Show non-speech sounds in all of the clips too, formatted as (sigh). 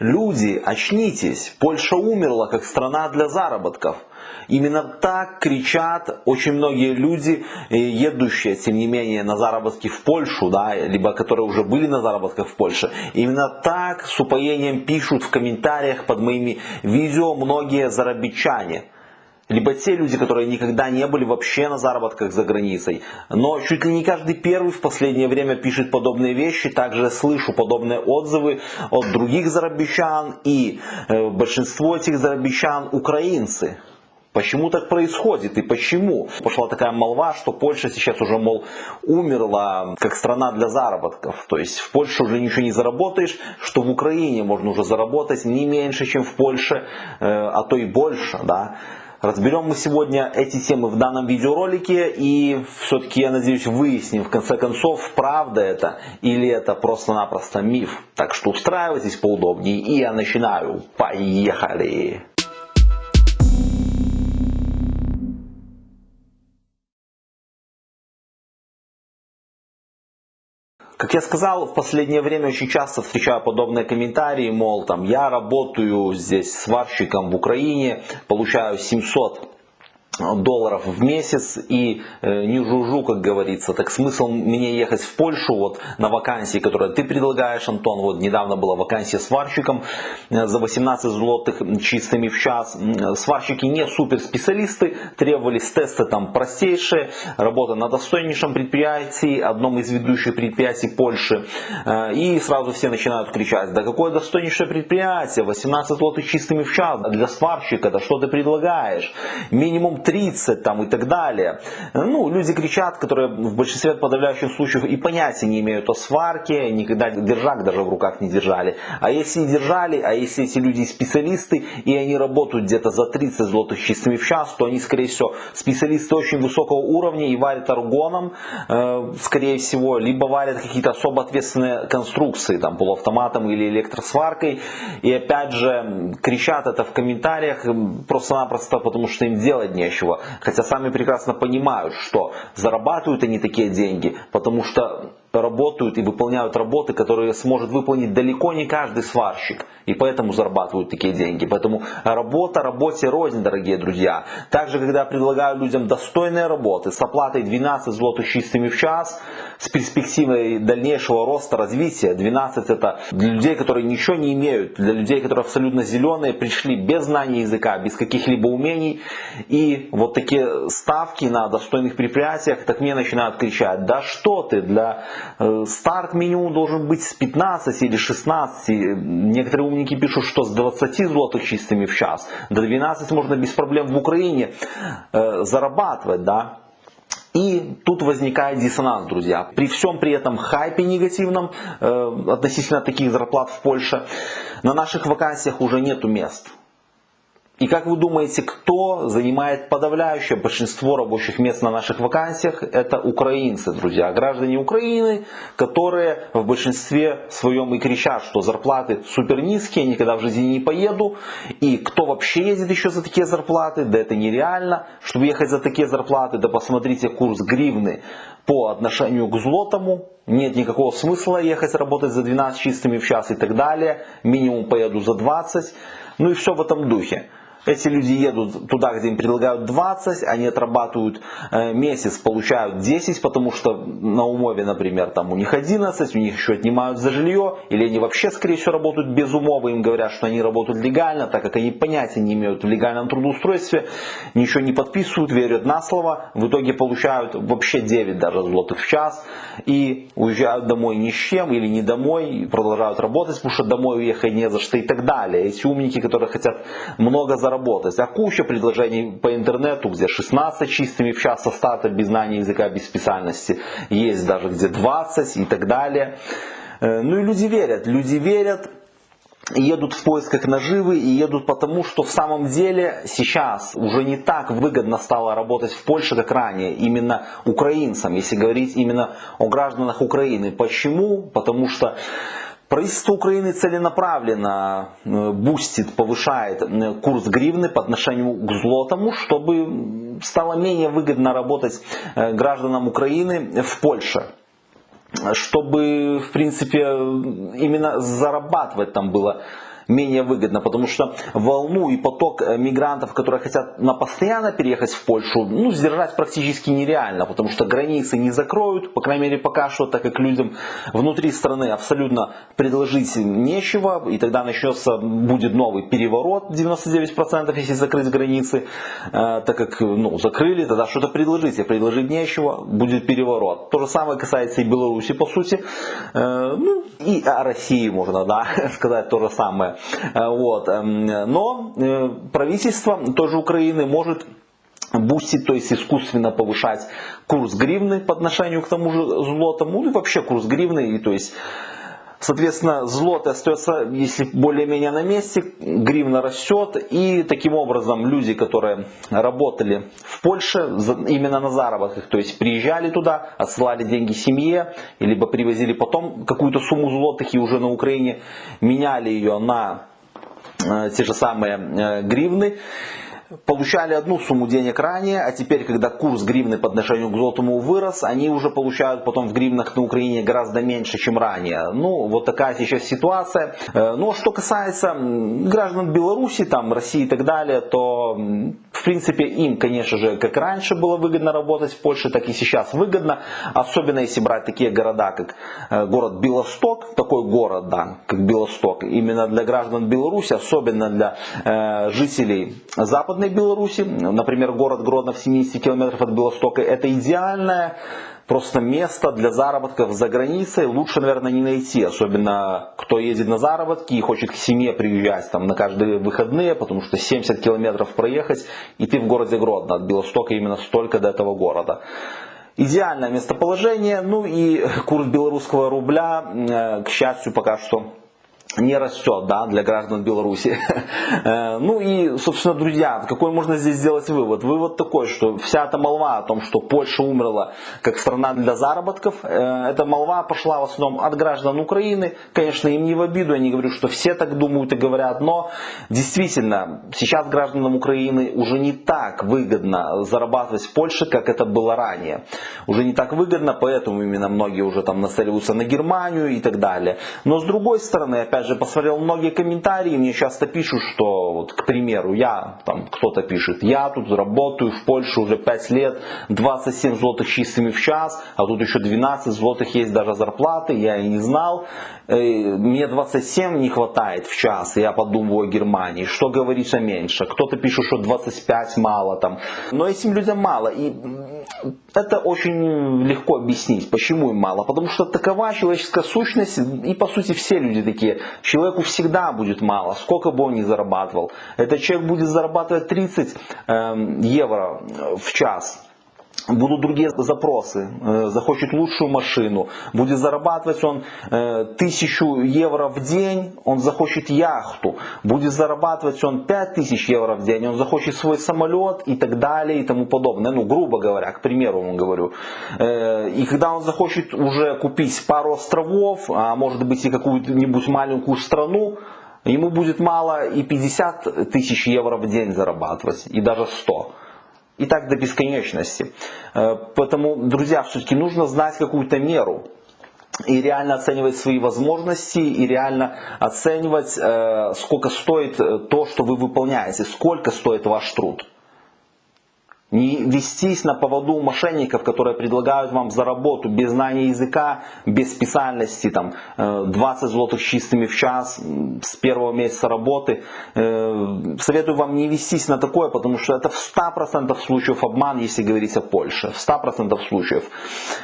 Люди, очнитесь! Польша умерла как страна для заработков. Именно так кричат очень многие люди, э, едущие, тем не менее, на заработки в Польшу, да, либо которые уже были на заработках в Польше. Именно так с упоением пишут в комментариях под моими видео многие зарабичане либо те люди, которые никогда не были вообще на заработках за границей. Но чуть ли не каждый первый в последнее время пишет подобные вещи. Также слышу подобные отзывы от других зарабичан. И э, большинство этих зарабичан украинцы. Почему так происходит и почему? Пошла такая молва, что Польша сейчас уже, мол, умерла как страна для заработков. То есть в Польше уже ничего не заработаешь, что в Украине можно уже заработать не меньше, чем в Польше, э, а то и больше. Да? Разберем мы сегодня эти темы в данном видеоролике и все-таки, я надеюсь, выясним в конце концов, правда это или это просто-напросто миф. Так что устраивайтесь поудобнее и я начинаю. Поехали! Как я сказал, в последнее время очень часто встречаю подобные комментарии, мол, там, я работаю здесь сварщиком в Украине, получаю 700 долларов в месяц и э, не жужу, как говорится. Так смысл мне ехать в Польшу вот на вакансии, которые ты предлагаешь, Антон. Вот недавно была вакансия сварщиком э, за 18 злотых чистыми в час. Сварщики не супер специалисты, требовались тесты там простейшие, работа на достойнейшем предприятии, одном из ведущих предприятий Польши. Э, и сразу все начинают кричать, да какое достойнейшее предприятие, 18 злотых чистыми в час для сварщика, да что ты предлагаешь? Минимум 30 там, и так далее. Ну, люди кричат, которые в большинстве подавляющих случаев и понятия не имеют о сварке, никогда держак даже в руках не держали. А если и держали, а если эти люди специалисты, и они работают где-то за 30 злотых чистыми в час, то они, скорее всего, специалисты очень высокого уровня и варят аргоном, э, скорее всего, либо варят какие-то особо ответственные конструкции, там, полуавтоматом или электросваркой. И опять же, кричат это в комментариях просто-напросто, потому что им делать нечего Хотя сами прекрасно понимают, что зарабатывают они такие деньги, потому что работают и выполняют работы, которые сможет выполнить далеко не каждый сварщик. И поэтому зарабатывают такие деньги. Поэтому работа работе рознь, дорогие друзья. Также, когда предлагаю людям достойные работы с оплатой 12 злотых чистыми в час, с перспективой дальнейшего роста, развития, 12 это для людей, которые ничего не имеют, для людей, которые абсолютно зеленые, пришли без знания языка, без каких-либо умений. И вот такие ставки на достойных предприятиях, так мне начинают кричать, да что ты, для старт минимум должен быть с 15 или 16. Некоторые умники пишут, что с 20 злотых чистыми в час. До 12 можно без проблем в Украине э, зарабатывать. Да? И тут возникает диссонанс, друзья. При всем при этом хайпе негативном э, относительно таких зарплат в Польше, на наших вакансиях уже нету мест. И как вы думаете, кто занимает подавляющее большинство рабочих мест на наших вакансиях? Это украинцы, друзья, граждане Украины, которые в большинстве своем и кричат, что зарплаты супер низкие, никогда в жизни не поеду. И кто вообще ездит еще за такие зарплаты? Да это нереально. Чтобы ехать за такие зарплаты, да посмотрите курс гривны по отношению к злотому. Нет никакого смысла ехать работать за 12 чистыми в час и так далее. Минимум поеду за 20. Ну и все в этом духе. Эти люди едут туда, где им предлагают 20, они отрабатывают э, месяц, получают 10, потому что на умове, например, там у них 11, у них еще отнимают за жилье, или они вообще, скорее всего, работают без умовы, им говорят, что они работают легально, так как они понятия не имеют в легальном трудоустройстве, ничего не подписывают, верят на слово, в итоге получают вообще 9 даже злотых в час и уезжают домой ни с чем или не домой, продолжают работать, потому что домой уехать не за что и так далее. Эти умники, которые хотят много заработать, заработать. А куча предложений по интернету, где 16 чистыми в час со без знания языка, без специальности. Есть даже где 20 и так далее. Э, ну и люди верят. Люди верят, едут в поисках наживы и едут потому, что в самом деле сейчас уже не так выгодно стало работать в Польше, как ранее, именно украинцам, если говорить именно о гражданах Украины. Почему? Потому что Правительство Украины целенаправленно э, бустит, повышает э, курс гривны по отношению к злотому, чтобы стало менее выгодно работать э, гражданам Украины в Польше. Чтобы, в принципе, именно зарабатывать там было менее выгодно, потому что волну и поток э, мигрантов, которые хотят на постоянно переехать в Польшу, ну, сдержать практически нереально, потому что границы не закроют, по крайней мере пока что, так как людям внутри страны абсолютно предложить нечего, и тогда начнется, будет новый переворот 99%, если закрыть границы, э, так как ну, закрыли, тогда что-то предложить, а предложить нечего, будет переворот. То же самое касается и Беларуси, по сути, э, ну, и о России можно да, (laughs) сказать то же самое. Э, вот. Эм, но э, правительство тоже Украины может бустить, то есть искусственно повышать курс гривны по отношению к тому же злотому, ну и вообще курс гривны, и то есть Соответственно, злоты остается, если более-менее на месте, гривна растет. И таким образом люди, которые работали в Польше именно на заработках, то есть приезжали туда, отсылали деньги семье, либо привозили потом какую-то сумму злотых и уже на Украине меняли ее на э, те же самые э, гривны получали одну сумму денег ранее, а теперь, когда курс гривны по отношению к золотому вырос, они уже получают потом в гривнах на Украине гораздо меньше, чем ранее. Ну, вот такая сейчас ситуация. Э, ну, а что касается граждан Беларуси, там, России и так далее, то, в принципе, им, конечно же, как раньше было выгодно работать в Польше, так и сейчас выгодно. Особенно если брать такие города, как э, город Белосток, такой город, да, как Белосток, именно для граждан Беларуси, особенно для э, жителей Западной Западной Беларуси, например, город Гродно в 70 километров от Белостока, это идеальное просто место для заработков за границей. Лучше, наверное, не найти, особенно кто едет на заработки и хочет к семье приезжать там на каждые выходные, потому что 70 километров проехать, и ты в городе Гродно, от Белостока именно столько до этого города. Идеальное местоположение, ну и курс белорусского рубля, э, к счастью, пока что не растет да, для граждан Беларуси. (laughs) Э, ну и, собственно, друзья, какой можно здесь сделать вывод? Вывод такой, что вся эта молва о том, что Польша умерла как страна для заработков, э, эта молва пошла в основном от граждан Украины. Конечно, им не в обиду, я не говорю, что все так думают и говорят, но действительно, сейчас гражданам Украины уже не так выгодно зарабатывать в Польше, как это было ранее. Уже не так выгодно, поэтому именно многие уже там нацеливаются на Германию и так далее. Но с другой стороны, опять же, посмотрел многие комментарии, мне часто пишут, что, вот, к примеру, я, там, кто-то пишет, я тут работаю в Польше уже 5 лет, 27 злотых чистыми в час, а тут еще 12 злотых есть даже зарплаты, я и не знал. Э, мне 27 не хватает в час, я подумываю о Германии, что говорится меньше. Кто-то пишет, что 25 мало там. Но этим людям мало. И это очень легко объяснить, почему им мало. Потому что такова человеческая сущность, и по сути все люди такие. Человеку всегда будет мало, сколько бы он ни зарабатывал. Этот человек будет зарабатывать 30 эм, евро в час будут другие запросы, э, захочет лучшую машину, будет зарабатывать он э, тысячу евро в день, он захочет яхту, будет зарабатывать он пять тысяч евро в день, он захочет свой самолет и так далее и тому подобное, ну грубо говоря, к примеру вам говорю. Э, и когда он захочет уже купить пару островов, а может быть и какую-нибудь маленькую страну, ему будет мало и 50 тысяч евро в день зарабатывать, и даже 100 и так до бесконечности. Э, поэтому, друзья, все-таки нужно знать какую-то меру и реально оценивать свои возможности, и реально оценивать, э, сколько стоит э, то, что вы выполняете, сколько стоит ваш труд. Не вестись на поводу мошенников, которые предлагают вам за работу без знания языка, без специальности, там, 20 э, злотых чистыми в час с первого месяца работы. Э, советую вам не вестись на такое, потому что это в 100% случаев обман, если говорить о Польше. В 100% случаев.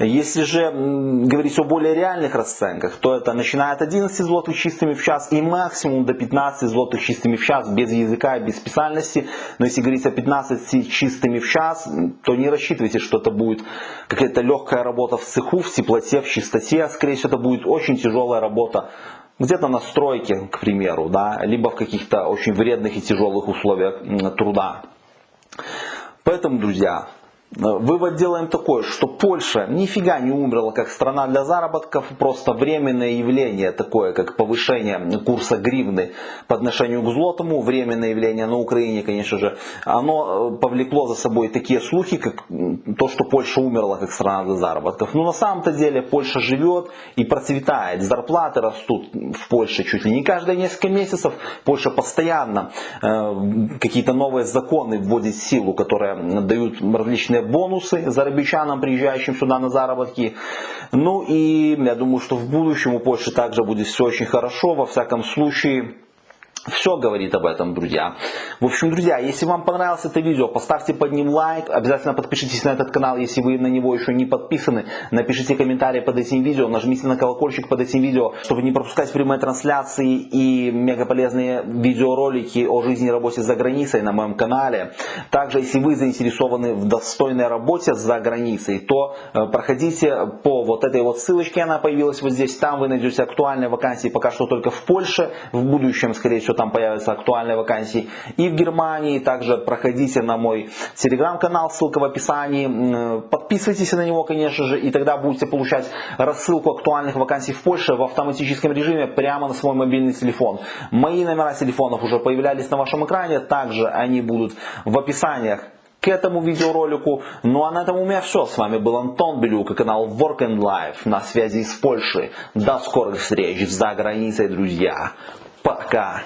Если же говорить о более реальных расценках, то это начиная от 11 злотых чистыми в час и максимум до 15 злотых чистыми в час без языка и без специальности. Но если говорить о 15 чистыми в час, то не рассчитывайте, что это будет какая-то легкая работа в цеху, в теплоте, в чистоте. Скорее всего, это будет очень тяжелая работа где-то на стройке, к примеру, да, либо в каких-то очень вредных и тяжелых условиях труда. Поэтому, друзья, Вывод делаем такой, что Польша нифига не умерла как страна для заработков, просто временное явление такое, как повышение курса гривны по отношению к злотому, временное явление на Украине, конечно же, оно э, повлекло за собой такие слухи, как то, что Польша умерла как страна для заработков. Но на самом-то деле Польша живет и процветает, зарплаты растут в Польше чуть ли не каждые несколько месяцев, Польша постоянно э, какие-то новые законы вводит в силу, которые дают различные бонусы зарабичанам, приезжающим сюда на заработки. Ну и я думаю, что в будущем у Польши также будет все очень хорошо. Во всяком случае, все говорит об этом, друзья. В общем, друзья, если вам понравилось это видео, поставьте под ним лайк. Обязательно подпишитесь на этот канал, если вы на него еще не подписаны. Напишите комментарии под этим видео, нажмите на колокольчик под этим видео, чтобы не пропускать прямые трансляции и мега полезные видеоролики о жизни и работе за границей на моем канале. Также, если вы заинтересованы в достойной работе за границей, то э, проходите по вот этой вот ссылочке, она появилась вот здесь. Там вы найдете актуальные вакансии пока что только в Польше. В будущем, скорее всего, там появятся актуальные вакансии и в Германии. Также проходите на мой телеграм-канал, ссылка в описании. Подписывайтесь на него, конечно же, и тогда будете получать рассылку актуальных вакансий в Польше в автоматическом режиме прямо на свой мобильный телефон. Мои номера телефонов уже появлялись на вашем экране, также они будут в описаниях к этому видеоролику. Ну а на этом у меня все. С вами был Антон Белюк и канал Work and Life на связи из Польши. До скорых встреч за границей, друзья. Пока.